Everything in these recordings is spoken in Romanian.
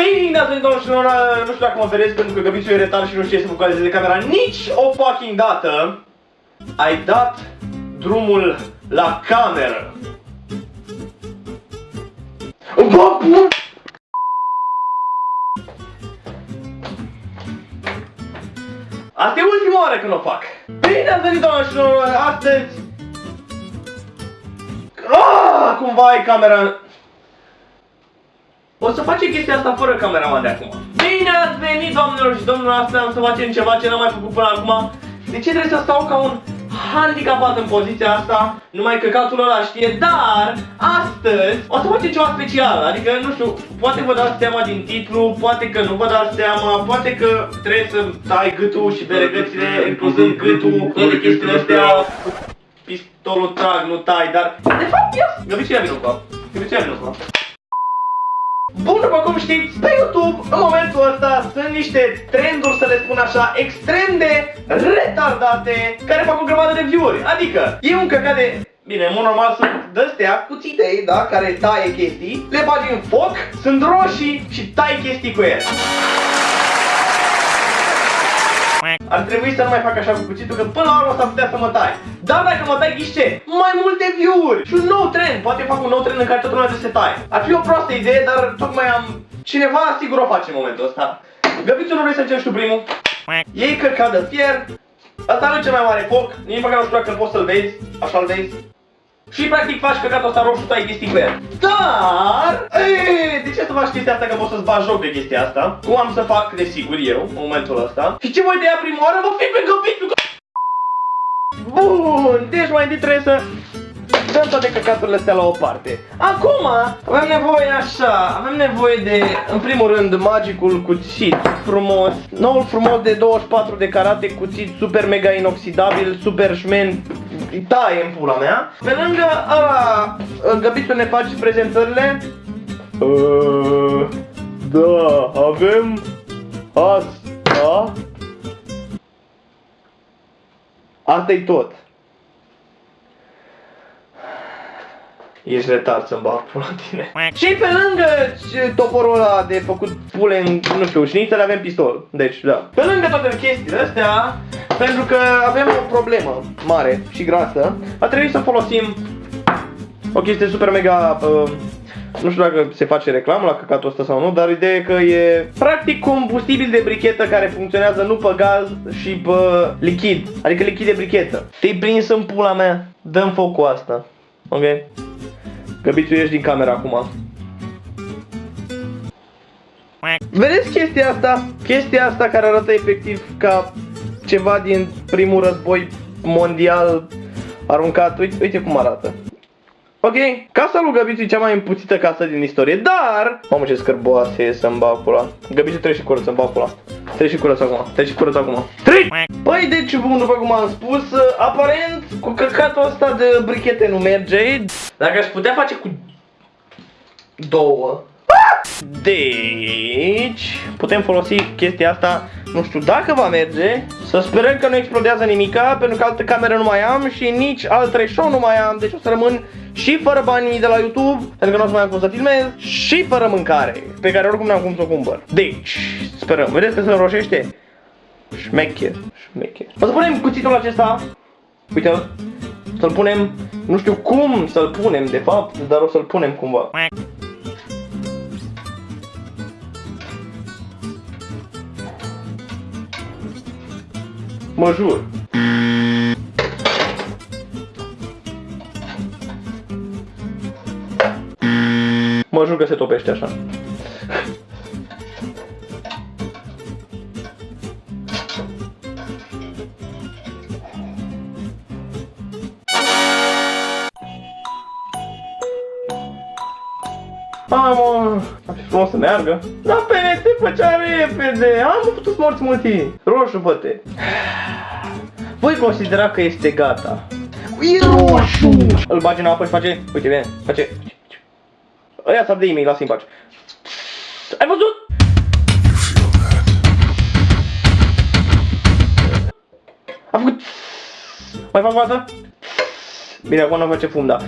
drumul la cameră? Bine, ați venit doamnă și domnilor, nu știu dacă mă vedeți pentru că Găbițul e retar și nu știe să focalizeze camera nici o fucking dată. Ai dat drumul la cameră. Bă, bun! Asta e ultima oară când o fac. Bine ați venit, doamnă și domnilor, astăzi... Ah, cumva ai camera... O să facem chestia asta fără cameraman de acum. Bine ați venit, doamnelor și domnilor, astăzi am să facem ceva ce n-am mai făcut până acum. De ce trebuie să stau ca un handicapat în poziția asta, numai căcatul ăla știe, dar astăzi o să facem ceva special, adică nu știu, poate vă dați seama din titlu, poate că nu vă dați seama, poate că trebuie să tai gâtul și beregățile, incluzând gâtul, toate chestiile astea, pistolul trag, nu tai, dar de fapt eu, găbiți ia vinul cu găbiți ia vinul cu Bun, după cum știți, pe YouTube, în momentul ăsta, sunt niște trenduri, să le spun așa, extrem de retardate, care fac o grămadă de view-uri. Adică, e un căcat de... Bine, în mod normal sunt de-astea cuțite, da, care taie chestii, le bagi în foc, sunt roșii și tai chestii cu ele. Ar trebui să nu mai fac așa cu cuțitul, că până la urmă s-ar putea să mă tai. Dar dacă mă tai, ghiși ce? Mai multe view-uri și un nou trend. Poate fac un nou trend în care toată lumea se taie. Ar fi o proastă idee, dar tocmai am... Cineva sigur o face în momentul ăsta. Găbițul nu vrei să încerci tu primul? Ei căcat de fier. Asta nu e cel mai mare foc. Nici măcar nu știu dacă poți să-l vezi. Așa-l vezi. Și practic faci căcatul ăsta roșu, tai chestii cu el. Dar, ee, de ce să faci chestia asta că poți să-ți bagi joc de chestia asta? Cum am să fac, desigur, eu, în momentul ăsta. Și ce voi de ea prima oară? Mă fi pe găbitul Bun, deci mai întâi trebuie să dăm toate căcaturile astea la o parte. Acum avem nevoie așa, avem nevoie de, în primul rând, magicul cuțit frumos, noul frumos de 24 de carate, cuțit super mega inoxidabil, super șmen, taie în pula mea. Pe lângă ăla, Găbițul ne face prezentările. Uh, da, avem asta. Asta e tot. Ești retard să-mi bag pula tine. Și pe lângă toporul ăla de făcut pule în, nu știu, șnițele avem pistol. Deci, da. Pe lângă toate chestiile astea, pentru că avem o problemă mare și grasă, a trebuit să folosim o chestie super mega... Uh, nu știu dacă se face reclamă la căcatul ăsta sau nu, dar ideea e că e practic combustibil de brichetă care funcționează nu pe gaz și pe lichid. Adică lichid de brichetă. Te-ai prins în pula mea, dăm foc cu asta. Ok? Găbițu, ieși din camera acum. Vedeți chestia asta? Chestia asta care arată efectiv ca ceva din primul război mondial aruncat. Uite, uite cum arată. Ok, casa lui Găbițu e cea mai împuțită casă din istorie, dar... Mamă ce scârboase e să-mi bag pula. Găbițu trebuie și curăț să-mi bag pula. Trebuie și curăț acum, trebuie și curăț acum. Trei! Păi deci, bun, după cum am spus, aparent cu căcatul ăsta de brichete nu merge. Dacă aș putea face cu două. Deci, putem folosi chestia asta, nu știu dacă va merge, să sperăm că nu explodează nimica, pentru că altă cameră nu mai am și nici alt show nu mai am, deci o să rămân și fără banii de la YouTube, pentru că nu o să mai am cum să filmez, și fără mâncare, pe care oricum n-am cum să o cumpăr. Deci, sperăm, vedeți că se înroșește? Șmecher, șmecher. O să punem cuțitul acesta, uite să-l punem, nu știu cum să-l punem de fapt, dar o să-l punem cumva. Mă jur. Mă jur că se topește așa. Mamă, ar fi frumos să pe făcea repede, am putut să morți mulți. Roșu, băte. Voi considera că este gata. E roșu! Îl bagi în apă și face, uite bine, face, Ăia s-ar de e-mail, lasă-i în pace. Ai văzut? A făcut... Mai fac o dată? Bine, acum nu face fum, da.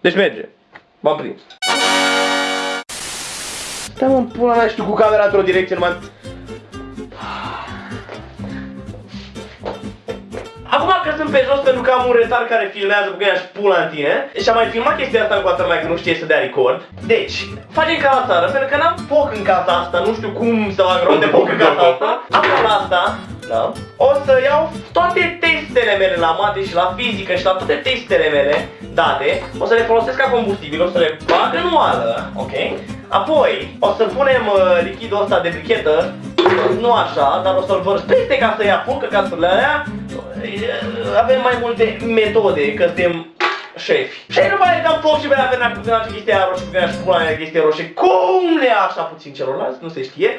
Deci merge. V-am prins. Stai mă, în pula mea, și tu cu camera într-o direcție numai... Acum că sunt pe jos pentru că am un retar care filmează cu ea și pula în tine și am mai filmat chestia asta cu toată lumea că nu știe să dea record. Deci, facem ca la țară, pentru că n-am foc în casa asta, nu știu cum să fac rog de foc în casa asta. Acum la asta, da, o să iau toate testele mele la mate și la fizică și la toate testele mele date, o să le folosesc ca combustibil, o să le bag în oală, ok? Apoi, o să punem uh, lichidul ăsta de brichetă, nu așa, dar o să-l vărs peste ca să ia foc căcaturile alea. Avem mai multe metode, că suntem șefi. Și nu mai dăm foc și bea avea cu gâna chestia aia roșie, cu gâna și pula mea chestia roșie. Cum le așa puțin celorlalți, nu se știe.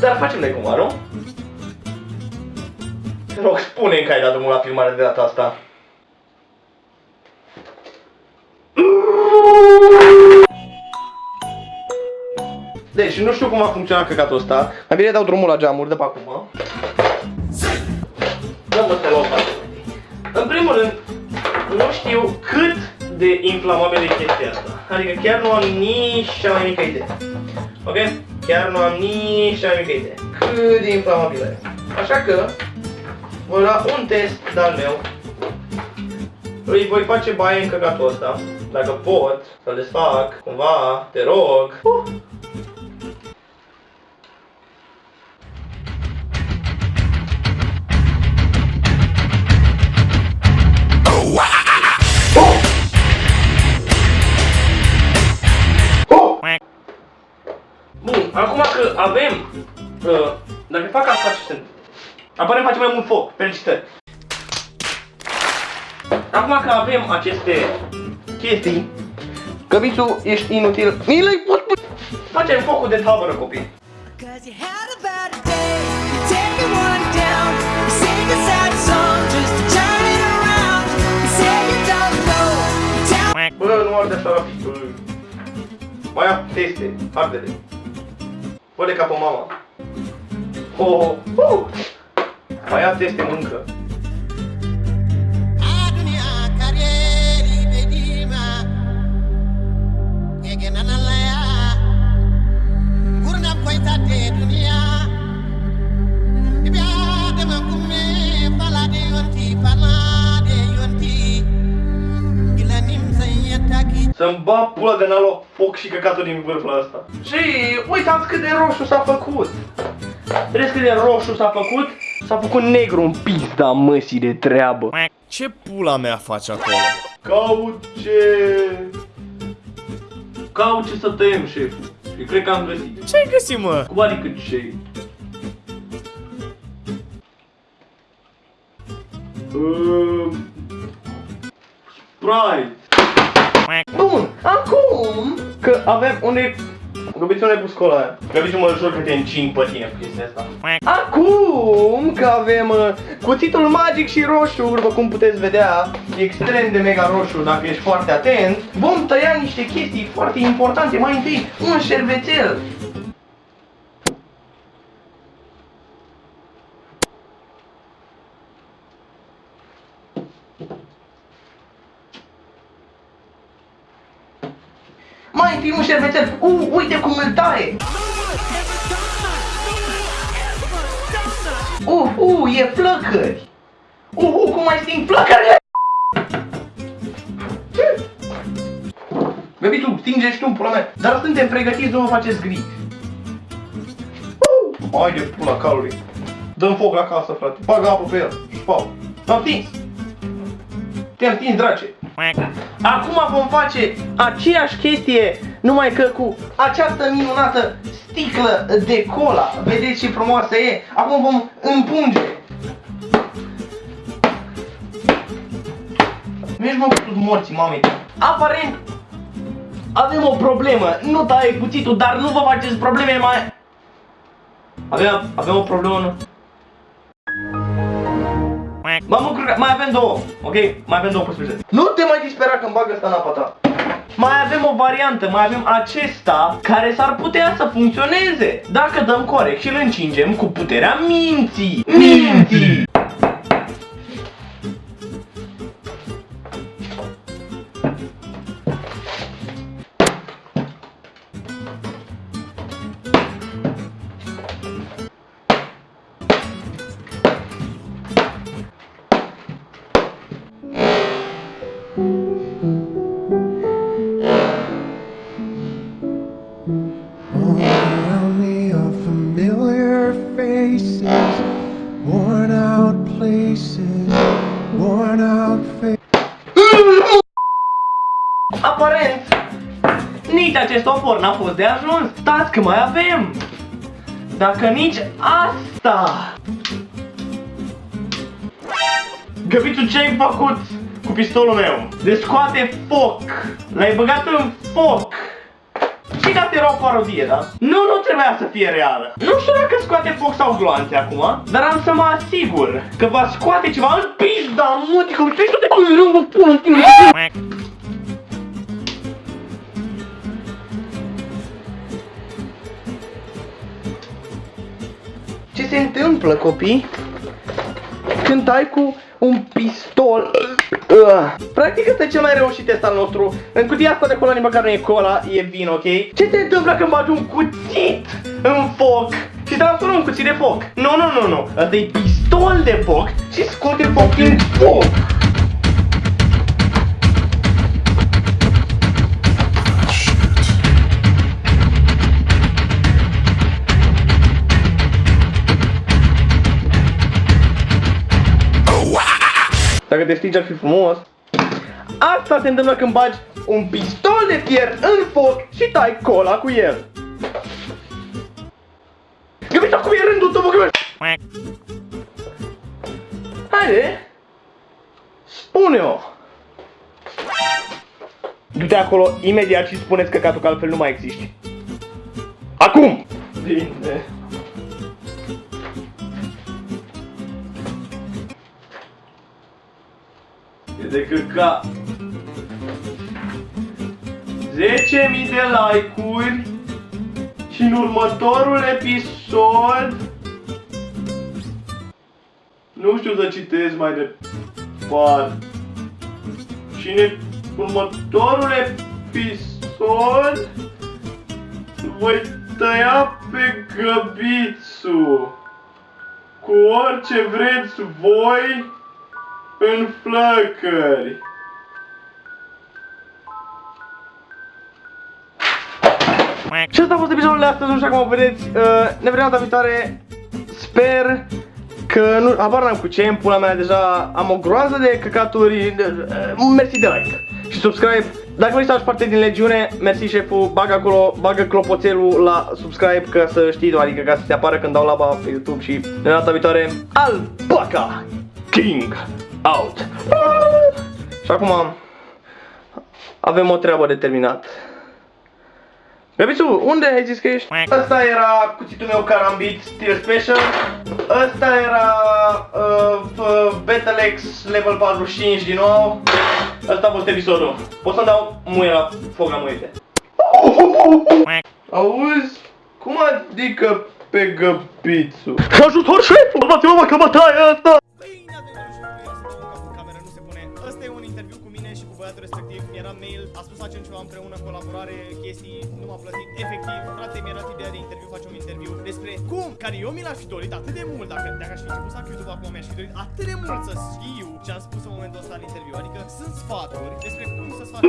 Dar facem de cum, nu? Te rog, spune că ai dat drumul la filmare de data asta. Deci, nu știu cum a funcționat căcatul ăsta. Mai bine dau drumul la geamuri de pe acum. Dă-mă te luăm În primul rând, nu știu cât de inflamabilă e chestia asta. Adică chiar nu am nici cea mai mică idee. Ok? Chiar nu am nici cea mai mică idee. Cât de inflamabilă e. Așa că, voi lua un test de-al meu. Îi voi face baie în căcatul ăsta. Dacă pot să-l desfac, cumva, te rog. Uh. Bun, acum că avem, uh, dacă fac asta ce sunt, apare face mai mult foc, felicitări. Acum că avem aceste chestii, căbițul ești inutil, mi le pot Facem focul de tabără, copii. Cause you had a bad day, you take the one down, you sing a sad song just to turn it around. You say you don't know, you tell Bă, nu arde așa rapid, bă. Mai ia teste, arde-le. Fă-le ca pe mama. Oh, oh, oh. Mai ia teste, mâncă. Adunia karieri bedima Ege nanalaya Gurnam koita te dunia Ibya dema kumme pala de yonti pala de yonti Gila nim sayataki Să-mi ba pula de n-a luat foc și căcatul din vârful ăsta. Și uitați cât de roșu s-a făcut. Vedeți cât de roșu s-a făcut? S-a făcut negru în pizda măsii de treabă. Ce pula mea faci acolo? Caut ce... Caut ce să tăiem, șef. Și cred că am găsit. Ce ai găsit, mă? Cum adică ce? Uh, Sprite. Bun, acum că avem unde Găbiți unde pus cola aia? Găbiți mă jur că te încing pe tine cu chestia asta. Acum că avem uh, cuțitul magic și roșu, după cum puteți vedea, e extrem de mega roșu dacă ești foarte atent, vom tăia niște chestii foarte importante. Mai întâi, un șervețel. Mai întâi un șervețel. U, uite cum îl taie. Uh, uh, e flăcări. Uh, uh, cum mai sting flăcări. Baby, tu stinge și tu în pula mea. Dar suntem pregătiți, nu vă faceți griji. Uh, hai de pula calului. Dăm foc la casă, frate. Bagă apă pe el. Șpau. L-am stins. Te-am stins, drace. Acum vom face aceeași chestie, numai că cu această minunată sticlă de cola. Vedeți ce frumoasă e? Acum vom împunge. Vezi mă cu morții, mami. Aparent avem o problemă. Nu taie cuțitul, dar nu vă faceți probleme mai... Avem, avem o problemă, nu? Mă mă încurcat, mai avem două, ok? Mai avem două posibilități. Nu te mai dispera când bag ăsta în apa ta. Mai avem o variantă, mai avem acesta care s-ar putea să funcționeze dacă dăm corect și îl încingem cu puterea minții. Minții! Places, worn out faces. Aparent, nici acest opor n-a fost de ajuns. Stați că mai avem. Dacă nici asta... Găbițu, ce ai făcut cu pistolul meu? De scoate foc. L-ai băgat în foc. Și că era o parodie, da? Nu, nu trebuia să fie reală. Nu știu dacă scoate foc sau gloanțe acum, dar am să mă asigur că va scoate ceva în pizda, mutică, știi tu de cum vă pun în tine. Ce se întâmplă, copii? Când ai cu un pistol uh. Practic ăsta e cel mai reușit test al nostru În cutia asta de cola nici măcar nu e cola, e vin, ok? Ce se întâmplă când bagi un cuțit în foc și transformă un cuțit de foc? Nu, nu, nu, nu Ăsta e pistol de foc și scoate foc din foc Dacă te stingi ar fi frumos. Asta se întâmplă când bagi un pistol de fier în foc și tai cola cu el. Găbița, cum e rândul tău, bă, Haide! Spune-o! Du-te acolo imediat și spuneți căcatul că altfel nu mai existi. Acum! Bine. De căcat. 10.000 de like-uri și în următorul episod nu știu să citesc mai departe. Și în următorul episod voi tăia pe găbițu cu orice vreți voi în flăcări. Și asta a fost episodul de astăzi, așa cum vedeți, uh, ne vedem data viitoare. Sper că nu, habar n-am cu ce, în pula mea deja am o groază de căcaturi. Uh, mersi de like și subscribe. Dacă vrei să faci parte din legiune, mersi șeful, bagă acolo, bagă clopoțelul la subscribe ca să știi, adică ca să te apară când dau laba pe YouTube și de data viitoare, Alpaca King out. Și acum avem o treabă de terminat. Bebițu, unde ai zis că ești? Ăsta era cuțitul meu Karambit Steel Special Ăsta era uh, uh, Battle-X Level 45 din nou Ăsta a fost episodul Pot să-mi dau muie la foc la muiete Auzi? Cum adică pe găbițu? Ajutor șeful! Urmați-mă că bătaia asta! Interviu cu mine și cu băiatul respectiv. Era mail, a spus facem ceva împreună, colaborare, chestii, nu m-a plătit. Efectiv, frate, mi-a dat ideea de interviu, facem un interviu despre cum, care eu mi l-aș fi dorit atât de mult, dacă, dacă aș fi început să fac YouTube acum, mi-aș fi dorit atât de mult să știu ce am spus în momentul ăsta în interviu. Adică sunt sfaturi despre cum să-ți faci